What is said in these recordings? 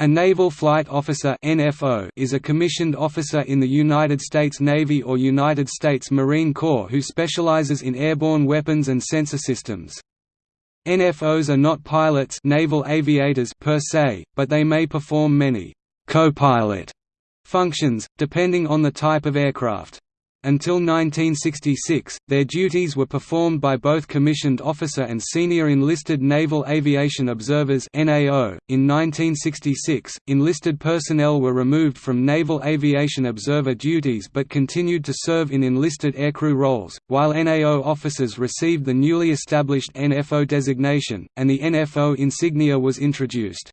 A Naval Flight Officer is a commissioned officer in the United States Navy or United States Marine Corps who specializes in airborne weapons and sensor systems. NFOs are not pilots naval aviators per se, but they may perform many «co-pilot» functions, depending on the type of aircraft. Until 1966, their duties were performed by both commissioned officer and senior enlisted Naval Aviation Observers (NAO). In 1966, enlisted personnel were removed from Naval Aviation Observer duties but continued to serve in enlisted aircrew roles, while NAO officers received the newly established NFO designation, and the NFO insignia was introduced.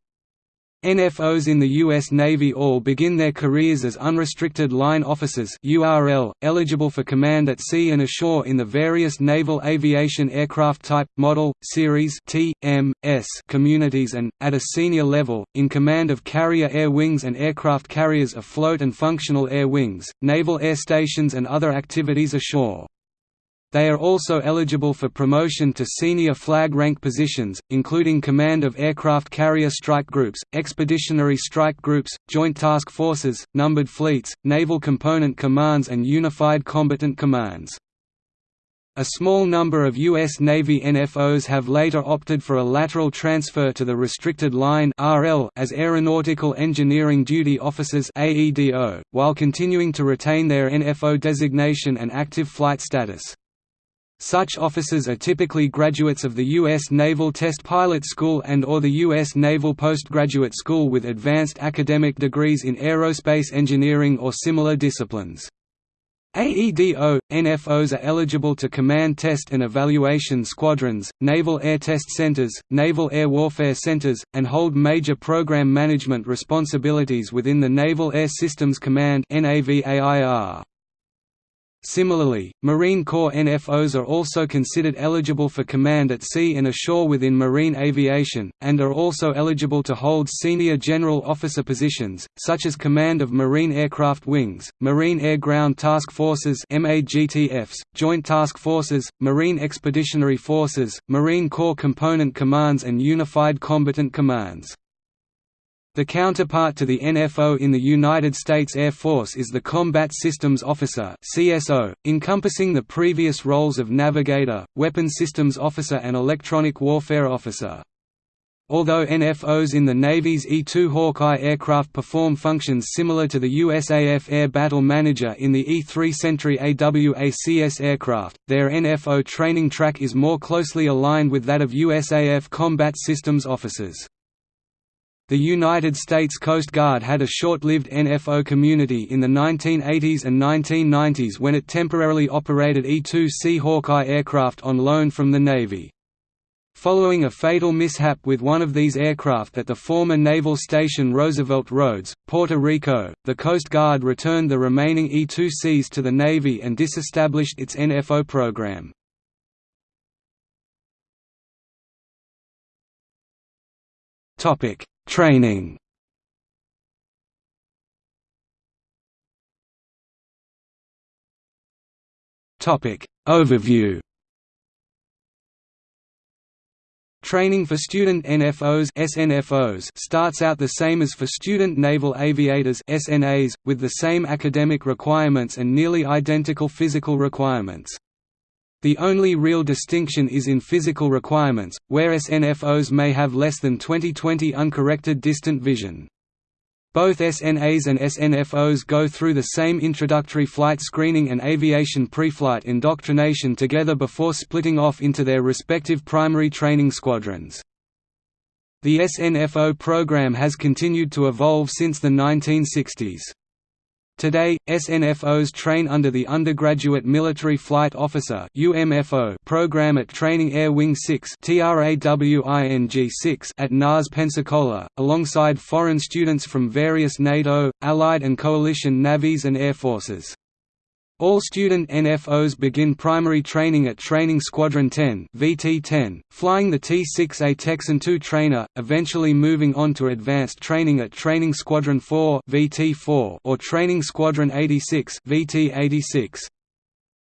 NFOs in the U.S. Navy all begin their careers as unrestricted line officers URL, eligible for command at sea and ashore in the various naval aviation aircraft type, model, series T, M, S communities and, at a senior level, in command of carrier air wings and aircraft carriers afloat and functional air wings, naval air stations and other activities ashore. They are also eligible for promotion to senior flag rank positions, including command of aircraft carrier strike groups, expeditionary strike groups, joint task forces, numbered fleets, naval component commands and unified combatant commands. A small number of U.S. Navy NFOs have later opted for a lateral transfer to the restricted line as Aeronautical Engineering Duty Officers while continuing to retain their NFO designation and active flight status. Such officers are typically graduates of the U.S. Naval Test Pilot School and or the U.S. Naval Postgraduate School with advanced academic degrees in aerospace engineering or similar disciplines. AEDO, NFOs are eligible to command test and evaluation squadrons, naval air test centers, naval air warfare centers, and hold major program management responsibilities within the Naval Air Systems Command NAVAIR. Similarly, Marine Corps NFOs are also considered eligible for command at sea and ashore within marine aviation, and are also eligible to hold senior general officer positions, such as command of Marine Aircraft Wings, Marine Air Ground Task Forces Joint Task Forces, Marine Expeditionary Forces, Marine Corps Component Commands and Unified Combatant Commands. The counterpart to the NFO in the United States Air Force is the Combat Systems Officer (CSO), encompassing the previous roles of navigator, weapon systems officer and electronic warfare officer. Although NFOs in the Navy's E-2 Hawkeye aircraft perform functions similar to the USAF Air Battle Manager in the E-3 Sentry AWACS aircraft, their NFO training track is more closely aligned with that of USAF combat systems officers. The United States Coast Guard had a short-lived NFO community in the 1980s and 1990s when it temporarily operated E-2C Hawkeye aircraft on loan from the Navy. Following a fatal mishap with one of these aircraft at the former Naval Station Roosevelt Roads, Puerto Rico, the Coast Guard returned the remaining E-2Cs to the Navy and disestablished its NFO program. Topic Training. Topic. Overview. Training for student NFOs SNFOs starts out the same as for student naval aviators SNAs, with the same academic requirements and nearly identical physical requirements. The only real distinction is in physical requirements, where SNFOs may have less than 20/20 uncorrected distant vision. Both SNAs and SNFOs go through the same introductory flight screening and aviation pre-flight indoctrination together before splitting off into their respective primary training squadrons. The SNFO program has continued to evolve since the 1960s. Today, SNFOs train under the Undergraduate Military Flight Officer program at Training Air Wing 6 at NAS Pensacola, alongside foreign students from various NATO, Allied and coalition navies and air forces. All student NFOs begin primary training at Training Squadron 10 VT-10, flying the T-6A Texan II trainer, eventually moving on to advanced training at Training Squadron 4 VT-4 or Training Squadron 86 VT-86.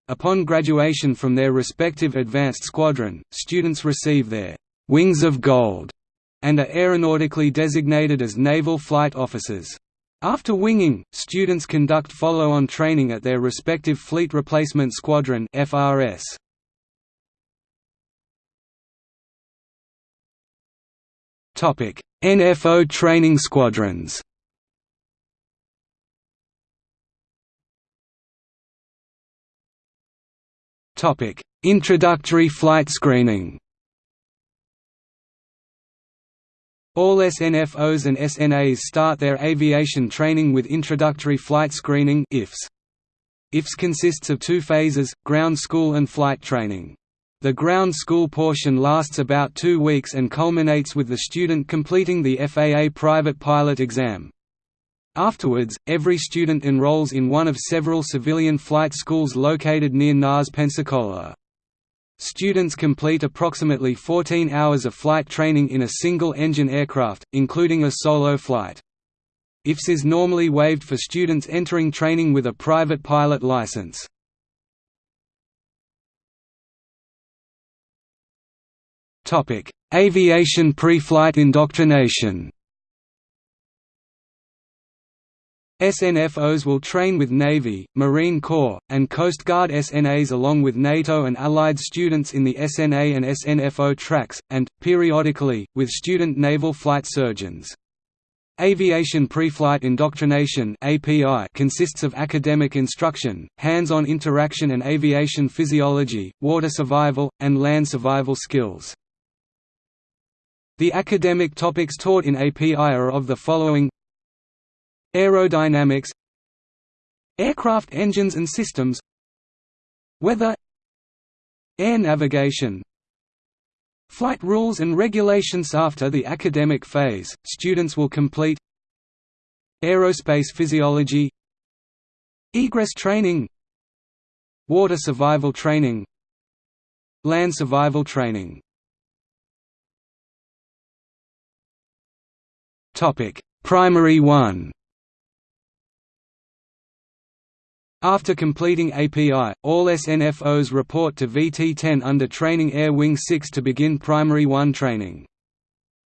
Upon graduation from their respective advanced squadron, students receive their «Wings of Gold» and are aeronautically designated as Naval Flight Officers. After winging, students conduct follow-on training at their respective Fleet Replacement Squadron FRS. Topic: NFO training squadrons. Topic: Introductory flight screening. All SNFOs and SNAs start their aviation training with introductory flight screening IFS. IFS consists of two phases, ground school and flight training. The ground school portion lasts about two weeks and culminates with the student completing the FAA private pilot exam. Afterwards, every student enrolls in one of several civilian flight schools located near NAS Pensacola. Students complete approximately 14 hours of flight training in a single-engine aircraft, including a solo flight. IFS is normally waived for students entering training with a private pilot license. Aviation pre-flight indoctrination SNFOs will train with Navy, Marine Corps, and Coast Guard SNAs along with NATO and Allied students in the SNA and SNFO tracks, and, periodically, with student naval flight surgeons. Aviation Preflight Indoctrination consists of academic instruction, hands-on interaction and aviation physiology, water survival, and land survival skills. The academic topics taught in API are of the following Aerodynamics Aircraft engines and systems Weather Air navigation Flight rules and regulations After the academic phase, students will complete Aerospace physiology Egress training Water survival training Land survival training. Primary 1 After completing API, all SNFOs report to VT-10 under Training Air Wing 6 to begin Primary 1 training.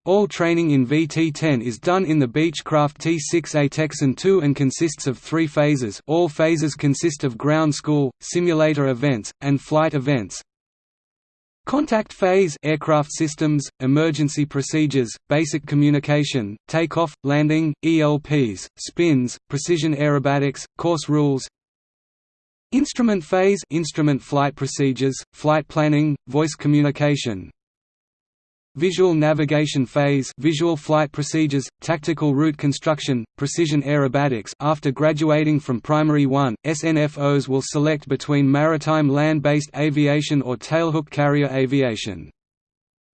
All training in VT-10 is done in the Beechcraft T-6A Texan II and consists of three phases all phases consist of ground school, simulator events, and flight events. Contact phase aircraft systems, emergency procedures, basic communication, takeoff, landing, ELPs, spins, precision aerobatics, course rules, Instrument phase instrument flight procedures, flight planning, voice communication. Visual navigation phase visual flight procedures, tactical route construction, precision aerobatics After graduating from Primary 1, SNFOs will select between maritime land-based aviation or tailhook carrier aviation.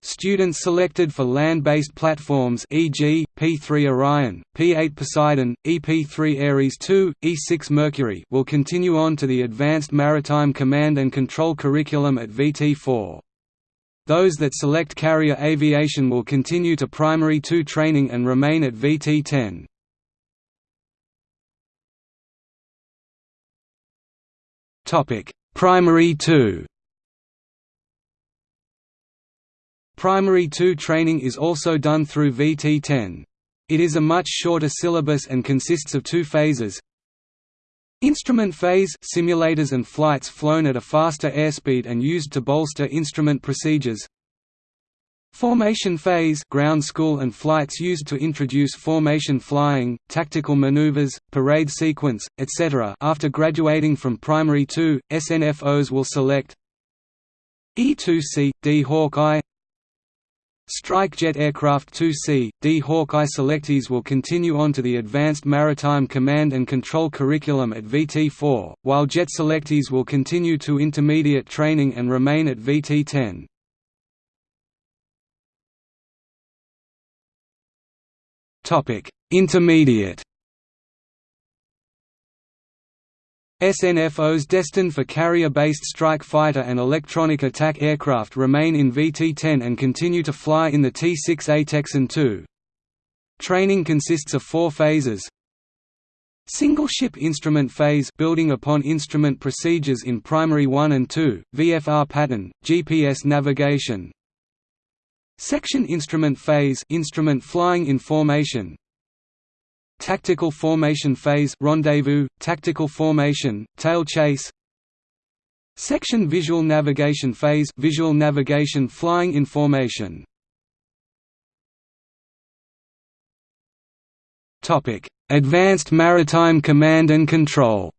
Students selected for land-based platforms e.g., P-3 Orion, P-8 Poseidon, EP-3 Ares II, E-6 Mercury will continue on to the Advanced Maritime Command and Control curriculum at VT-4. Those that select carrier aviation will continue to Primary 2 training and remain at VT-10. Primary 2 Primary 2 training is also done through VT10. It is a much shorter syllabus and consists of two phases. Instrument phase simulators and flights flown at a faster airspeed and used to bolster instrument procedures. Formation phase ground school and flights used to introduce formation flying, tactical maneuvers, parade sequence, etc. After graduating from Primary 2, SNFOs will select E2C, D Hawkeye Strike Jet Aircraft 2C, D Hawkeye selectees will continue on to the Advanced Maritime Command and Control curriculum at VT-4, while Jet selectees will continue to intermediate training and remain at VT-10. Intermediate SNFOs destined for carrier-based strike fighter and electronic attack aircraft remain in VT-10 and continue to fly in the T-6A Texan II. Training consists of four phases. Single ship instrument phase building upon instrument procedures in primary 1 and 2, VFR pattern, GPS navigation. Section instrument phase instrument flying in formation Tactical formation phase rendezvous, tactical formation, tail chase. Section visual navigation phase visual navigation flying in formation. Advanced Maritime Command and Control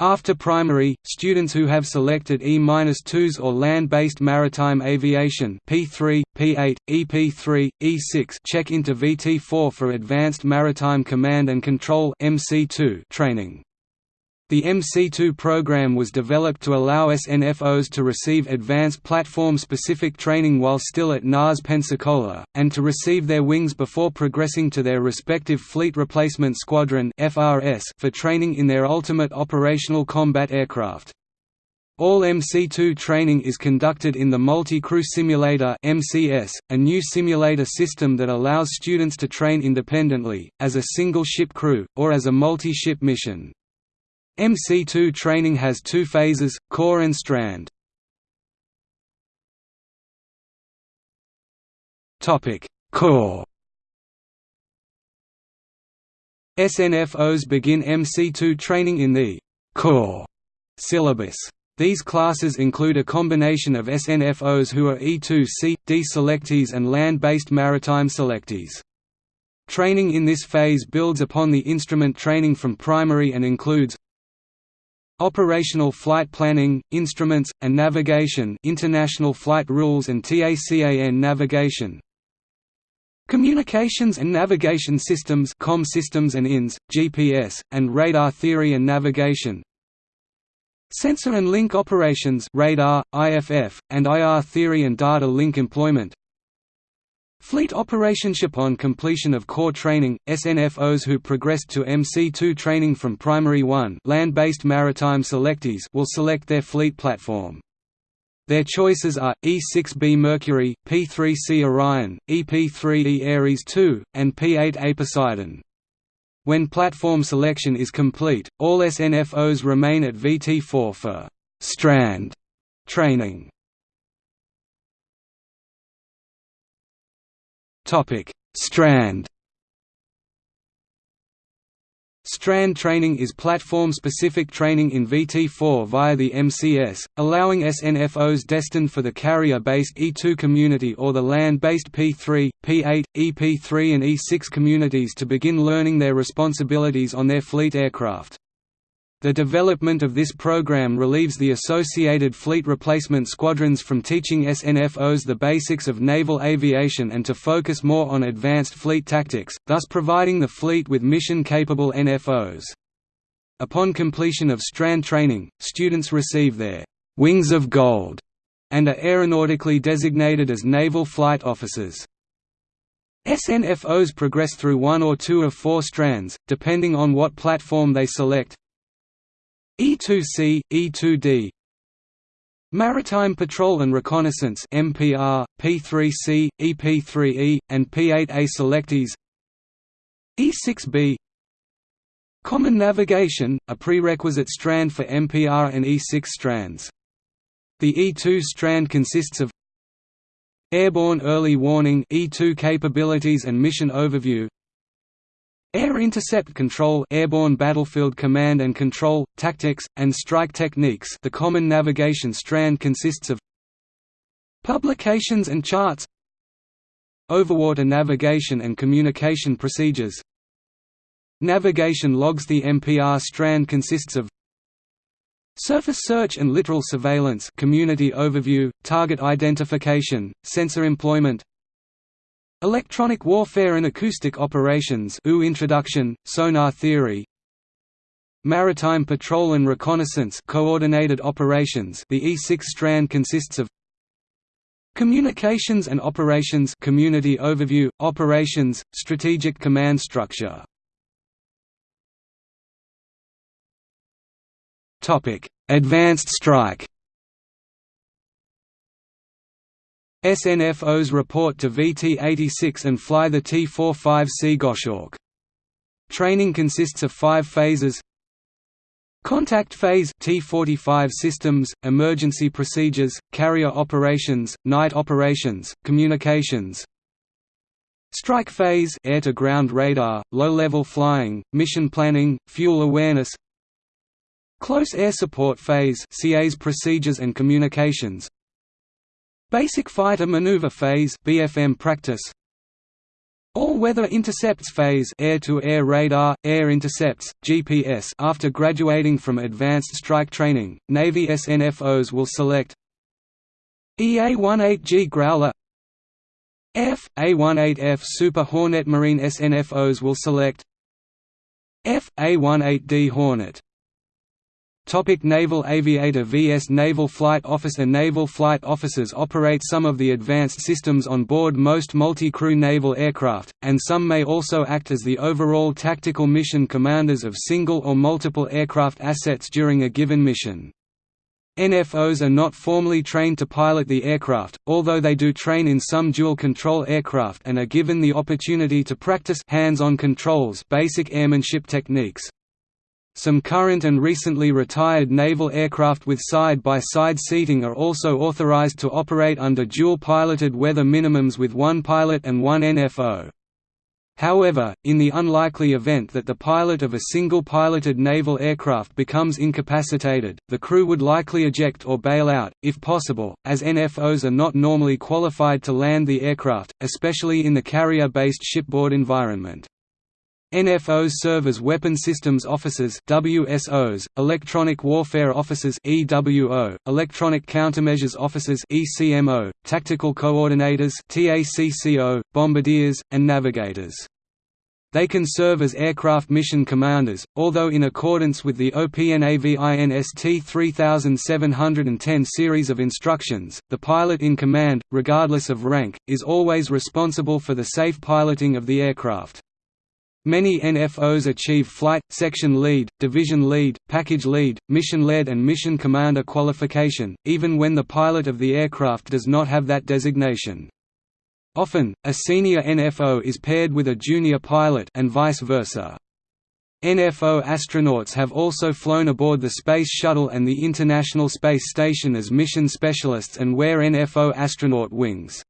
After primary, students who have selected E-2s or land-based maritime aviation P3, P8, EP3, E6 check into VT4 for Advanced Maritime Command and Control MC2 training. The MC2 program was developed to allow SNFOs to receive advanced platform-specific training while still at NAS Pensacola, and to receive their wings before progressing to their respective Fleet Replacement Squadron for training in their ultimate operational combat aircraft. All MC2 training is conducted in the Multi-Crew Simulator MCS, a new simulator system that allows students to train independently, as a single ship crew, or as a multi-ship mission. MC2 training has two phases, core and strand. core SNFOs begin MC2 training in the core syllabus. These classes include a combination of SNFOs who are E2C, D selectees and land-based maritime selectees. Training in this phase builds upon the instrument training from primary and includes Operational flight planning, instruments, and navigation International Flight Rules and TACAN navigation. Communications and Navigation Systems COM systems and INS, GPS, and Radar Theory and Navigation. Sensor and Link Operations radar, IFF, and IR Theory and Data Link Employment Fleet operationship on completion of core training, SNFOs who progressed to MC2 training from Primary 1 land-based maritime selectees will select their fleet platform. Their choices are, E6B Mercury, P3C Orion, EP3E Ares II, and P8A Poseidon. When platform selection is complete, all SNFOs remain at VT4 for «strand» training. Topic: Strand. Strand training is platform-specific training in VT4 via the MCS, allowing SNFOs destined for the carrier-based E2 community or the land-based P3, P8, EP3 and E6 communities to begin learning their responsibilities on their fleet aircraft. The development of this program relieves the associated fleet replacement squadrons from teaching SNFOs the basics of naval aviation and to focus more on advanced fleet tactics, thus providing the fleet with mission-capable NFOs. Upon completion of strand training, students receive their «wings of gold» and are aeronautically designated as naval flight officers. SNFOs progress through one or two of four strands, depending on what platform they select, E2C, E2D Maritime Patrol and Reconnaissance MPR, P3C, EP3E, and P8A selectees. E6B Common Navigation, a prerequisite strand for MPR and E6 strands. The E2 strand consists of Airborne Early Warning E2 capabilities and mission overview Air Intercept Control Airborne Battlefield Command and Control, Tactics, and Strike Techniques. The Common Navigation Strand consists of Publications and Charts Overwater Navigation and Communication Procedures. Navigation Logs. The MPR strand consists of Surface search and littoral surveillance community overview, target identification, sensor employment Electronic warfare and acoustic operations OO introduction, sonar theory. Maritime patrol and reconnaissance coordinated operations the E6 strand consists of Communications and operations community overview, operations, strategic command structure. Advanced strike SNFOs report to VT-86 and fly the T-45C Goshawk. Training consists of five phases Contact phase T45 systems, emergency procedures, carrier operations, night operations, communications. Strike phase air-to-ground radar, low-level flying, mission planning, fuel awareness. Close air support phase CAS procedures and communications. Basic fighter maneuver phase BFM practice. All-weather intercepts phase air-to-air -air radar, air intercepts, GPS After graduating from advanced strike training, Navy SNFOs will select EA-18G Growler. F, A-18F Super Hornet Marine SNFOs will select F, A-18D Hornet Topic Naval Aviator vs Naval Flight Officer Naval flight officers operate some of the advanced systems on board most multi-crew naval aircraft, and some may also act as the overall tactical mission commanders of single or multiple aircraft assets during a given mission. NFOs are not formally trained to pilot the aircraft, although they do train in some dual-control aircraft and are given the opportunity to practice hands-on controls basic airmanship techniques. Some current and recently retired naval aircraft with side-by-side -side seating are also authorized to operate under dual-piloted weather minimums with one pilot and one NFO. However, in the unlikely event that the pilot of a single piloted naval aircraft becomes incapacitated, the crew would likely eject or bail out, if possible, as NFOs are not normally qualified to land the aircraft, especially in the carrier-based shipboard environment. NFOs serve as Weapon Systems Officers WSOs, Electronic Warfare Officers EWO, Electronic Countermeasures Officers ECMO, Tactical Coordinators TACCO, Bombardiers, and Navigators. They can serve as aircraft mission commanders, although in accordance with the OPNAVINST 3710 series of instructions, the pilot in command, regardless of rank, is always responsible for the safe piloting of the aircraft. Many NFOs achieve flight, section lead, division lead, package lead, mission lead and mission commander qualification, even when the pilot of the aircraft does not have that designation. Often, a senior NFO is paired with a junior pilot and vice versa. NFO astronauts have also flown aboard the Space Shuttle and the International Space Station as mission specialists and wear NFO astronaut wings.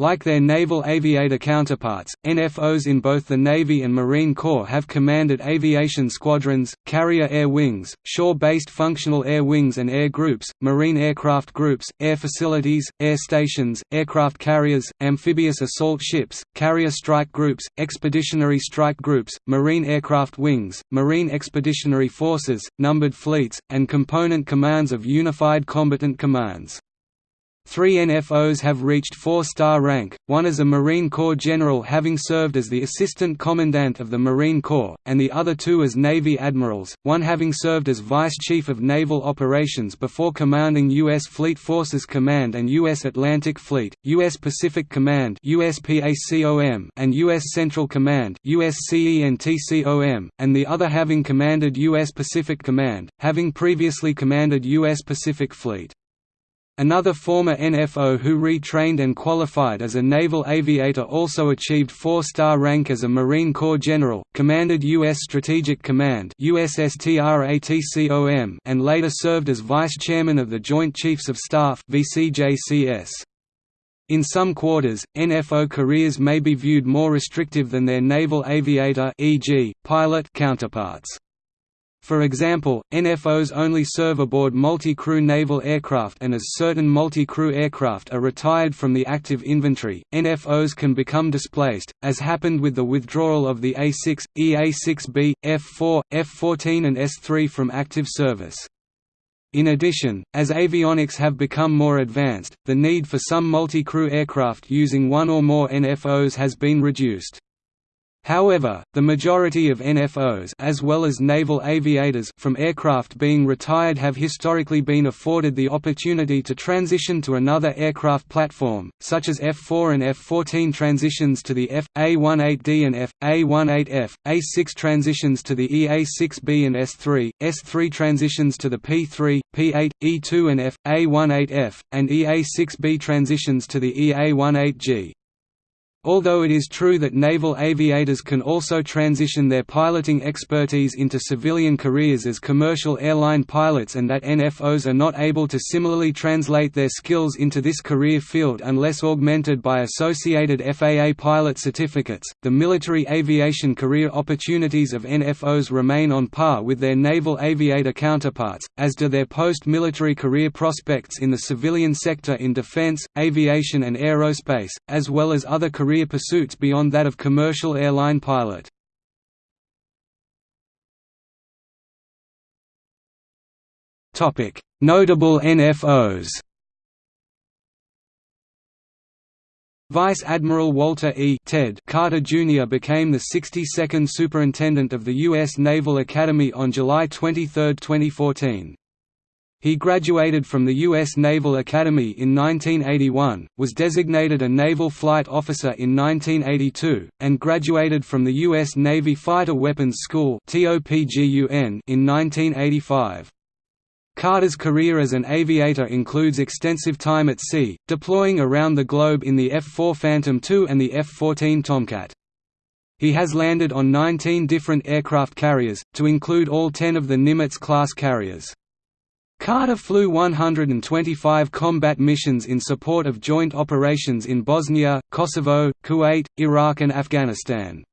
Like their naval aviator counterparts, NFOs in both the Navy and Marine Corps have commanded aviation squadrons, carrier air wings, shore-based functional air wings and air groups, marine aircraft groups, air facilities, air stations, aircraft carriers, amphibious assault ships, carrier strike groups, expeditionary strike groups, marine aircraft wings, marine expeditionary forces, numbered fleets, and component commands of unified combatant commands. Three NFOs have reached four-star rank, one as a Marine Corps general having served as the Assistant Commandant of the Marine Corps, and the other two as Navy admirals, one having served as Vice Chief of Naval Operations before commanding U.S. Fleet Forces Command and U.S. Atlantic Fleet, U.S. Pacific Command and U.S. Central Command and the other having commanded U.S. Pacific Command, having previously commanded U.S. Pacific Fleet. Another former NFO who retrained and qualified as a naval aviator also achieved four-star rank as a Marine Corps general, commanded U.S. Strategic Command and later served as vice chairman of the Joint Chiefs of Staff In some quarters, NFO careers may be viewed more restrictive than their naval aviator e.g., pilot counterparts. For example, NFOs only serve aboard multi-crew naval aircraft and as certain multi-crew aircraft are retired from the active inventory, NFOs can become displaced, as happened with the withdrawal of the A-6, EA-6B, F-4, F-14 and S-3 from active service. In addition, as avionics have become more advanced, the need for some multi-crew aircraft using one or more NFOs has been reduced. However, the majority of NFOs as well as naval aviators from aircraft being retired have historically been afforded the opportunity to transition to another aircraft platform, such as F-4 and F-14 transitions to the F, A-18D and F, A-18F, A-6 transitions to the EA-6B and S-3, S-3 transitions to the P-3, P-8, E-2 and F, A-18F, and EA-6B transitions to the EA-18G. Although it is true that naval aviators can also transition their piloting expertise into civilian careers as commercial airline pilots and that NFOs are not able to similarly translate their skills into this career field unless augmented by associated FAA pilot certificates, the military aviation career opportunities of NFOs remain on par with their naval aviator counterparts, as do their post-military career prospects in the civilian sector in defense, aviation and aerospace, as well as other career career pursuits beyond that of commercial airline pilot. Notable NFOs Vice Admiral Walter E. Ted Carter Jr. became the 62nd Superintendent of the U.S. Naval Academy on July 23, 2014. He graduated from the U.S. Naval Academy in 1981, was designated a Naval Flight Officer in 1982, and graduated from the U.S. Navy Fighter Weapons School in 1985. Carter's career as an aviator includes extensive time at sea, deploying around the globe in the F-4 Phantom II and the F-14 Tomcat. He has landed on 19 different aircraft carriers, to include all 10 of the Nimitz-class carriers. Carter flew 125 combat missions in support of joint operations in Bosnia, Kosovo, Kuwait, Iraq and Afghanistan.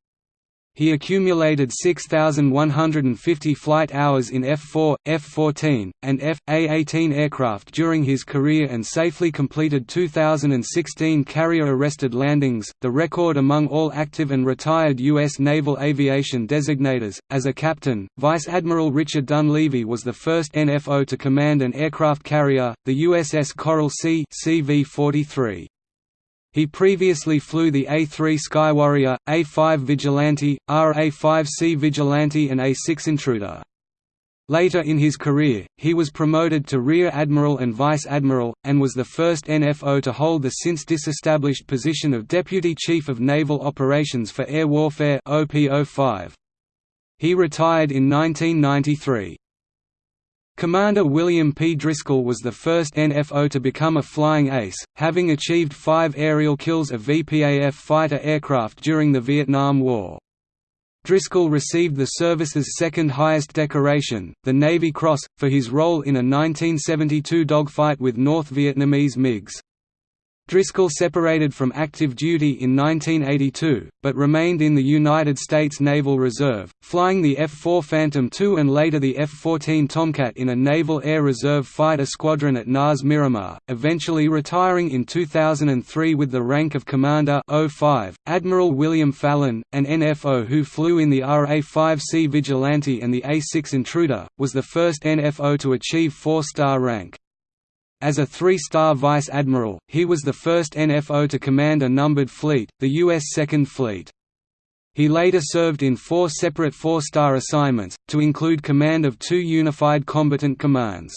He accumulated 6,150 flight hours in F-4, F-14, and F.A-18 aircraft during his career and safely completed 2016 carrier-arrested landings, the record among all active and retired U.S. naval aviation designators. As a captain, Vice Admiral Richard Dunleavy was the first NFO to command an aircraft carrier, the USS Coral Sea CV-43. He previously flew the A-3 Skywarrior, A-5 Vigilante, RA-5C Vigilante and A-6 Intruder. Later in his career, he was promoted to Rear Admiral and Vice Admiral, and was the first NFO to hold the since disestablished position of Deputy Chief of Naval Operations for Air Warfare OP-05. He retired in 1993. Commander William P. Driscoll was the first NFO to become a flying ace, having achieved five aerial kills of VPAF fighter aircraft during the Vietnam War. Driscoll received the service's second highest decoration, the Navy Cross, for his role in a 1972 dogfight with North Vietnamese MiGs. Driscoll separated from active duty in 1982, but remained in the United States Naval Reserve, flying the F-4 Phantom II and later the F-14 Tomcat in a Naval Air Reserve fighter squadron at NAS Miramar, eventually retiring in 2003 with the rank of Commander 05. Admiral William Fallon, an NFO who flew in the RA-5C Vigilante and the A-6 Intruder, was the first NFO to achieve four-star rank. As a three-star vice admiral, he was the first NFO to command a numbered fleet, the U.S. Second Fleet. He later served in four separate four-star assignments, to include command of two unified combatant commands.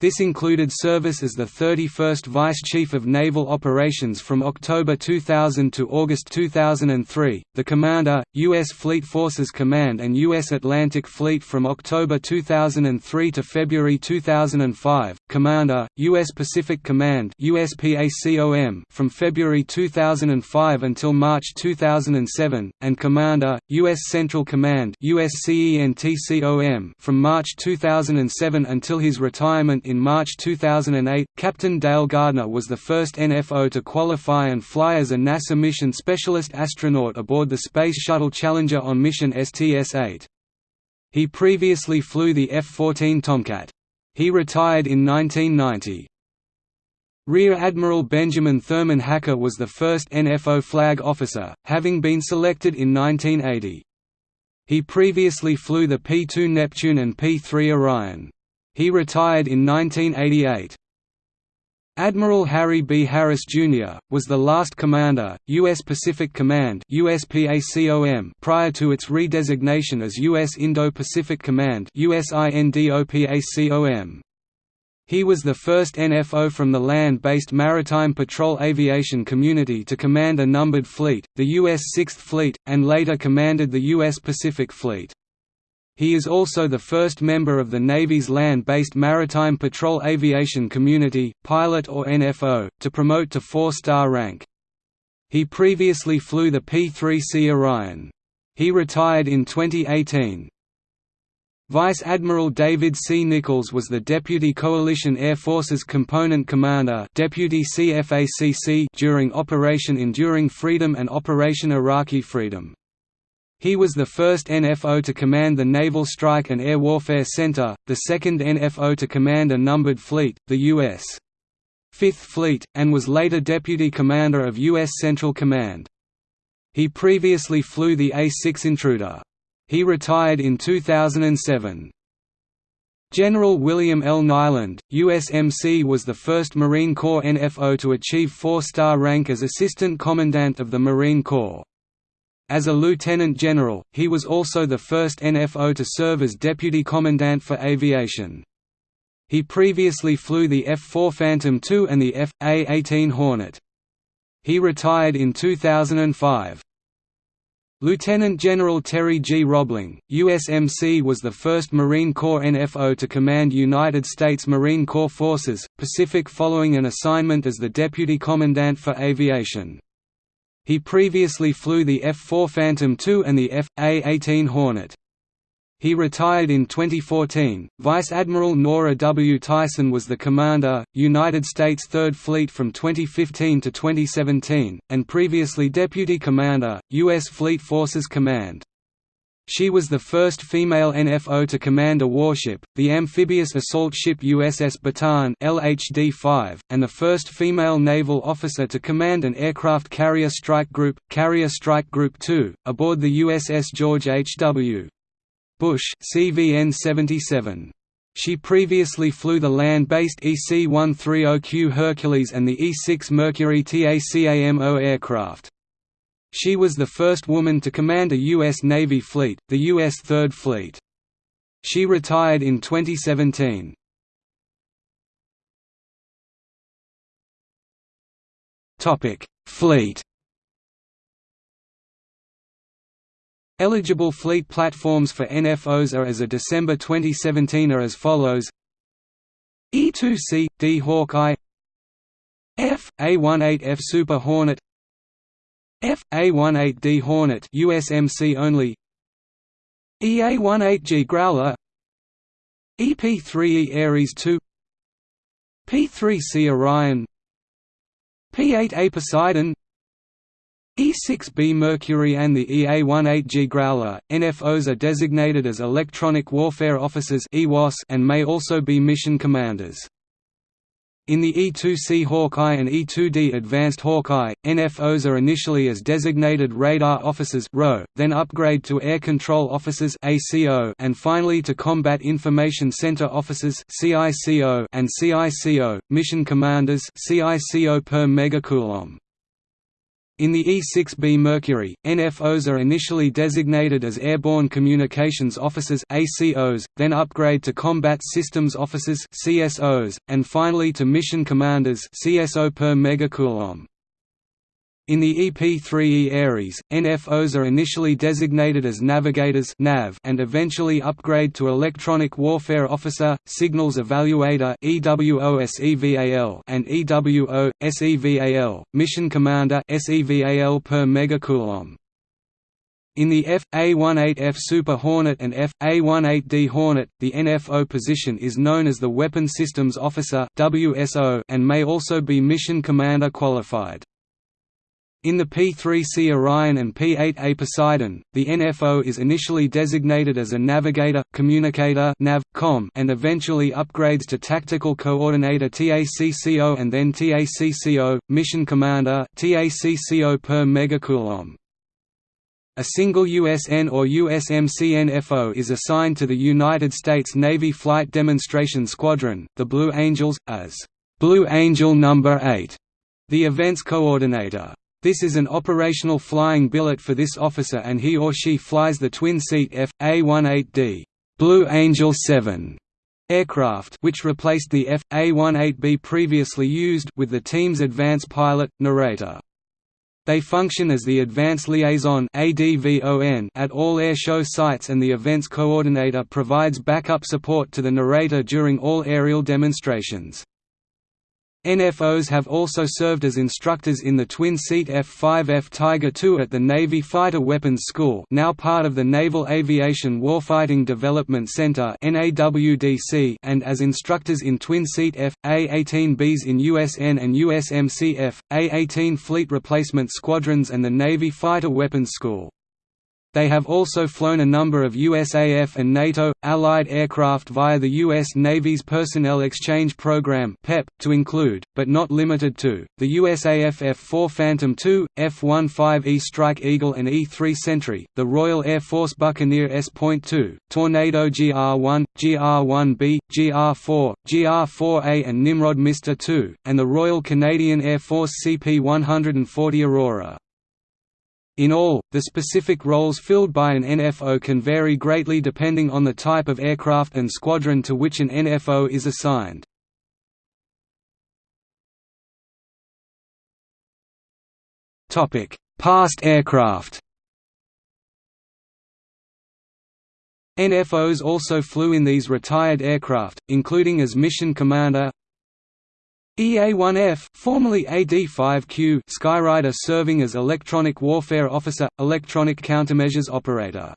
This included service as the 31st Vice Chief of Naval Operations from October 2000 to August 2003, the Commander, U.S. Fleet Forces Command and U.S. Atlantic Fleet from October 2003 to February 2005, Commander, U.S. Pacific Command from February 2005 until March 2007, and Commander, U.S. Central Command from March 2007 until his retirement in March 2008, Captain Dale Gardner was the first NFO to qualify and fly as a NASA mission specialist astronaut aboard the Space Shuttle Challenger on mission STS-8. He previously flew the F-14 Tomcat. He retired in 1990. Rear Admiral Benjamin Thurman Hacker was the first NFO flag officer, having been selected in 1980. He previously flew the P-2 Neptune and P-3 Orion. He retired in 1988. Admiral Harry B. Harris, Jr., was the last commander, U.S. Pacific Command prior to its redesignation as U.S. Indo-Pacific Command. He was the first NFO from the land-based Maritime Patrol Aviation Community to command a numbered fleet, the U.S. Sixth Fleet, and later commanded the U.S. Pacific Fleet. He is also the first member of the Navy's land-based Maritime Patrol Aviation Community, pilot or NFO, to promote to four-star rank. He previously flew the P-3C Orion. He retired in 2018. Vice Admiral David C. Nichols was the Deputy Coalition Air Forces Component Commander Deputy CFACC during Operation Enduring Freedom and Operation Iraqi Freedom. He was the first NFO to command the Naval Strike and Air Warfare Center, the second NFO to command a numbered fleet, the U.S. Fifth Fleet, and was later Deputy Commander of U.S. Central Command. He previously flew the A-6 Intruder. He retired in 2007. General William L. Nyland, USMC was the first Marine Corps NFO to achieve four-star rank as Assistant Commandant of the Marine Corps. As a lieutenant general, he was also the first NFO to serve as Deputy Commandant for Aviation. He previously flew the F-4 Phantom II and the F.A-18 Hornet. He retired in 2005. Lieutenant General Terry G. Robling, USMC was the first Marine Corps NFO to command United States Marine Corps Forces, Pacific following an assignment as the Deputy Commandant for Aviation. He previously flew the F-4 Phantom II and the F.A-18 Hornet. He retired in 2014. Vice Admiral Nora W. Tyson was the commander, United States Third Fleet from 2015 to 2017, and previously Deputy Commander, U.S. Fleet Forces Command. She was the first female NFO to command a warship, the amphibious assault ship USS Bataan LHD-5, and the first female naval officer to command an aircraft carrier strike group, Carrier Strike Group 2, aboard the USS George H.W. Bush CVN 77. She previously flew the land-based EC-130Q Hercules and the E-6 Mercury TACAMO aircraft. She was the first woman to command a U.S. Navy fleet, the U.S. Third Fleet. She retired in 2017. Fleet Eligible fleet platforms for NFOs are as of December 2017 are as follows E2C – D Hawkeye F – A18F Super Hornet F – A18D Hornet USMC only. EA18G Growler. EP3E Ares II P3C Orion. P8A Poseidon. E6B Mercury and the EA-18G Growler, NFOs are designated as Electronic Warfare Officers and may also be mission commanders. In the E-2C Hawkeye and E-2D Advanced Hawkeye, NFOs are initially as designated Radar Officers then upgrade to Air Control Officers and finally to Combat Information Center Officers and CICO, Mission Commanders per megacoulomb. In the E-6B Mercury, NFOs are initially designated as Airborne Communications Officers ACOs, then upgrade to Combat Systems Officers CSOs, and finally to Mission Commanders CSO per megacoulomb. In the EP3E Ares, NFOs are initially designated as navigators NAV and eventually upgrade to Electronic Warfare Officer, Signals Evaluator and EWO, SEVAL, Mission Commander per megacoulomb. In the F.A-18F Super Hornet and F.A-18D Hornet, the NFO position is known as the Weapon Systems Officer and may also be Mission Commander qualified. In the P-3C Orion and P-8A Poseidon, the NFO is initially designated as a Navigator, Communicator nav, -com and eventually upgrades to Tactical Coordinator TACCO and then TACCO, Mission Commander TACCO per megacoulomb. A single USN or USMC NFO is assigned to the United States Navy Flight Demonstration Squadron, the Blue Angels, as Blue Angel No. 8, the event's coordinator. This is an operational flying billet for this officer and he or she flies the twin-seat F.A-18D Blue Angel 7 aircraft which replaced the F.A-18B previously used with the team's advance pilot, narrator. They function as the Advance Liaison at all air show sites and the event's coordinator provides backup support to the narrator during all aerial demonstrations. NFOs have also served as instructors in the twin-seat F-5F Tiger II at the Navy Fighter Weapons School now part of the Naval Aviation Warfighting Development Center and as instructors in twin-seat F.A-18Bs in USN and USMC A-18 Fleet Replacement Squadrons and the Navy Fighter Weapons School. They have also flown a number of USAF and NATO, Allied aircraft via the U.S. Navy's Personnel Exchange Program to include, but not limited to, the USAF F-4 Phantom II, F-15E Strike Eagle and E-3 Sentry, the Royal Air Force Buccaneer S.2, Tornado GR-1, GR-1B, GR-4, GR-4A and Nimrod Mister II, and the Royal Canadian Air Force CP-140 Aurora. In all, the specific roles filled by an NFO can vary greatly depending on the type of aircraft and squadron to which an NFO is assigned. Past aircraft NFOs also flew in these retired aircraft, including as mission commander, EA-1F formerly AD-5Q Skyrider serving as Electronic Warfare Officer, Electronic Countermeasures Operator.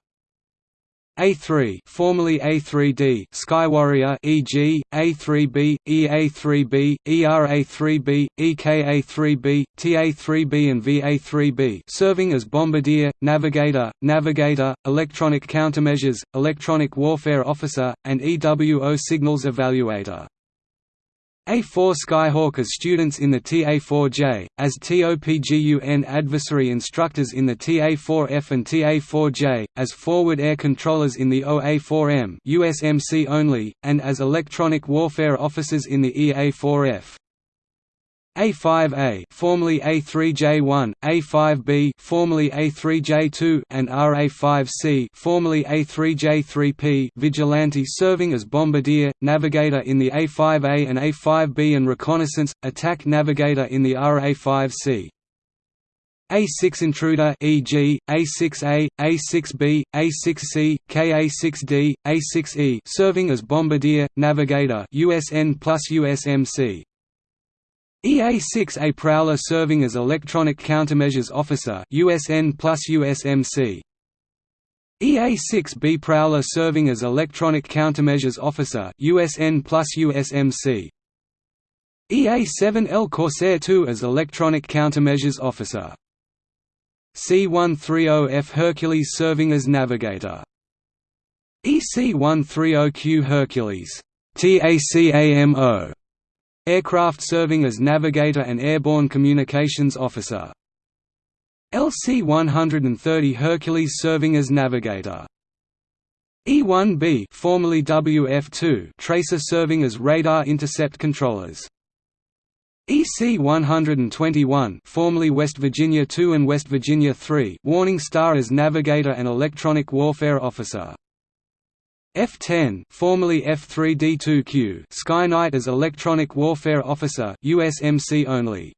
A3 formerly A3D Skywarrior e.g., A3B, EA3B, ERA3B, EKA3B, TA3B and VA3B serving as Bombardier, Navigator, Navigator, Electronic Countermeasures, Electronic Warfare Officer, and EWO Signals Evaluator. A4 Skyhawk as students in the TA4J, as TOPGUN adversary instructors in the TA4F and TA4J, as forward air controllers in the OA4M USMC only, and as electronic warfare officers in the EA4F. A5A formerly A3J1, A5B formerly A3J2 and RA5C formerly A3J3P vigilante serving as bombardier navigator in the A5A and A5B and reconnaissance attack navigator in the RA5C a6 intruder e.g., A6A, A6B, A6C, KA6D, A6E serving as bombardier, navigator USN plus USMC. EA-6A Prowler serving as Electronic Countermeasures Officer USN plus USMC. EA-6B Prowler serving as Electronic Countermeasures Officer USN plus USMC. EA-7L Corsair II as Electronic Countermeasures Officer. C-130F Hercules serving as Navigator. EC-130Q Hercules TACAMO Aircraft serving as navigator and airborne communications officer. LC-130 Hercules serving as navigator. E-1B formerly WF-2 tracer serving as radar intercept controllers. EC-121 formerly West Virginia 2 and West Virginia 3 Warning Star as navigator and electronic warfare officer. F-10 formerly F-3D2Q Sky Knight as Electronic Warfare Officer USMC only.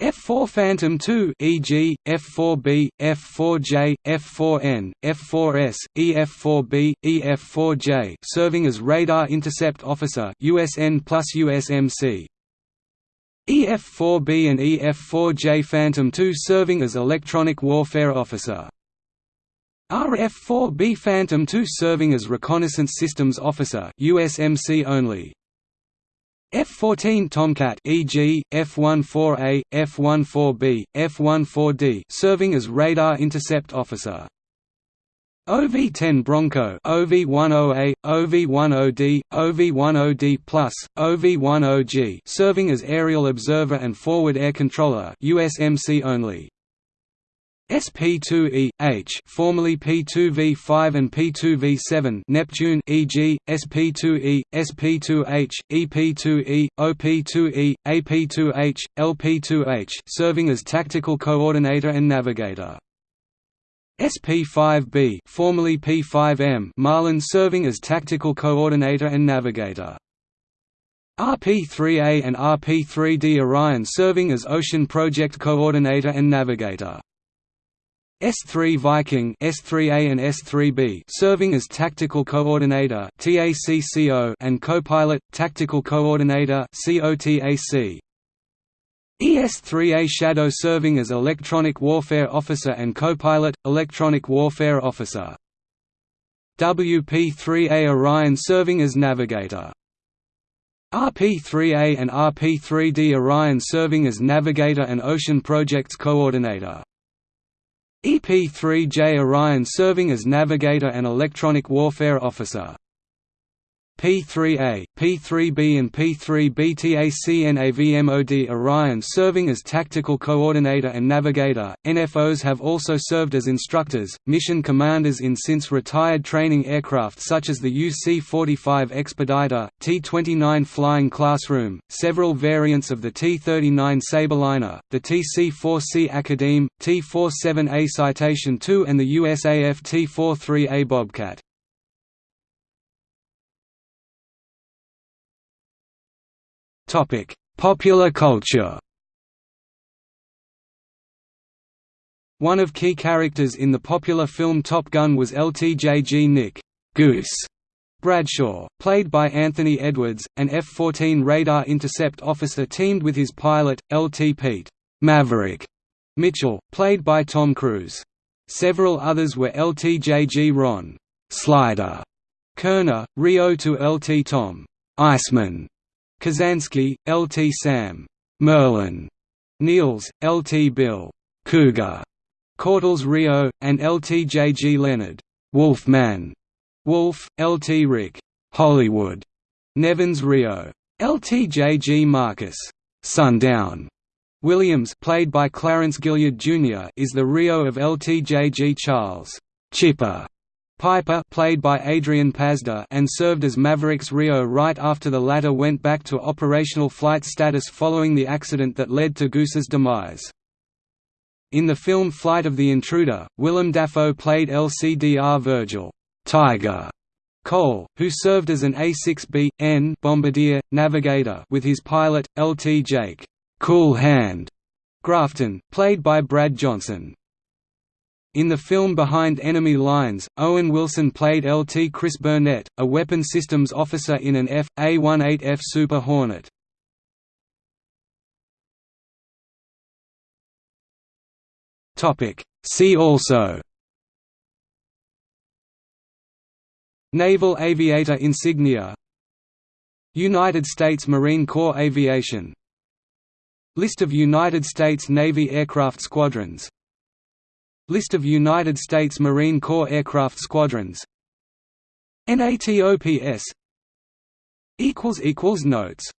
F-4 Phantom II e.g., F-4B, F-4J, F-4N, F-4S, EF-4B, EF-4J serving as Radar Intercept Officer USN plus USMC. EF-4B and EF-4J Phantom II serving as Electronic Warfare Officer RF-4B Phantom II serving as Reconnaissance Systems Officer USMC only. F-14 Tomcat e.g., F-14A, F-14B, F-14D serving as Radar Intercept Officer. OV-10 Bronco OV-10A, OV-10D, OV-10D+, OV-10G serving as Aerial Observer and Forward Air Controller USMC only. SP2E H formerly P2V5 and P2V7 Neptune e.g. SP2E, SP2H, EP2E, OP2E, AP2H, LP2H serving as tactical coordinator and navigator. SP5B formerly P5M Marlin serving as tactical coordinator and navigator. RP3A and RP3D Orion serving as Ocean Project Coordinator and Navigator. S3 Viking S3A and S3B serving as tactical coordinator TACCO and co-pilot tactical coordinator COTAC ES3A Shadow serving as electronic warfare officer and co-pilot electronic warfare officer. WP3A Orion serving as navigator. RP3A and RP3D Orion serving as navigator and ocean projects coordinator EP-3J Orion serving as navigator and electronic warfare officer. P-3A, P-3B and P-3BTACNAVMOD Orion serving as tactical coordinator and navigator. NFOs have also served as instructors, mission commanders in since retired training aircraft such as the UC-45 Expediter, T-29 Flying Classroom, several variants of the T-39 Sabreliner, the TC-4C Academe, T-47A Citation II and the USAF T-43A Bobcat. Topic: Popular culture. One of key characters in the popular film Top Gun was LTJG Nick Goose Bradshaw, played by Anthony Edwards, an F-14 radar intercept officer teamed with his pilot, LT Pete Maverick Mitchell, played by Tom Cruise. Several others were LTJG Ron Slider Kerner, Rio to LT Tom Iceman Kazansky, L. T. Sam Merlin, Wells, L. T. Bill Cougar, Cortell's Rio, and L. T. J. G. Leonard Wolfman, Wolf, L. T. Rick Hollywood, Neven's Rio, L. T. J. G. Marcus Sundown. Williams, played by Clarence Gilyard Jr., is the Rio of L. T. J. G. Charles Chipper Piper played by Adrian Pasdar and served as Maverick's Rio right after the latter went back to operational flight status following the accident that led to Goose's demise. In the film Flight of the Intruder, Willem Dafoe played LCDR Virgil Tiger Cole, who served as an A-6B, N bombardier, navigator with his pilot, LT Jake Cool Hand Grafton, played by Brad Johnson. In the film Behind Enemy Lines, Owen Wilson played LT Chris Burnett, a weapon systems officer in an F.A-18F Super Hornet. See also. Naval Aviator insignia. United States Marine Corps Aviation. List of United States Navy aircraft squadrons List of United States Marine Corps aircraft squadrons. NATOPS Notes